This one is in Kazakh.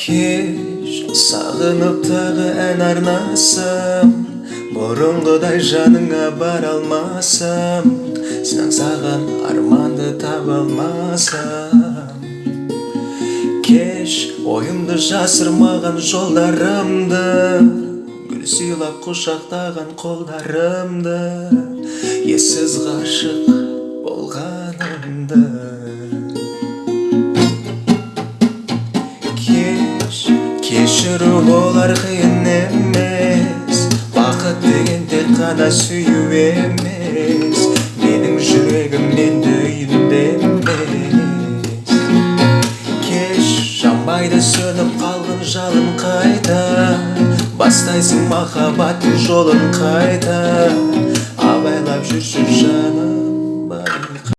кеш сағынып тағы ән арнасам бұрынғыдай жаныңа бара алмасам саған арманды таба алмасам кеш ойымды жасырмаған жолдарымды гүл сыйлап құшақтаған қолдарымды ессіз ғашық болғанымды кешіру болар қиын емес. Бақыт деген тек қана сүю емес. Менің жүрегімнен дүйінде емес кеш жанбайды сөніп қалған жалын қайта. Бастайсың махаббаттың жолын қайта. Абайлап жүрші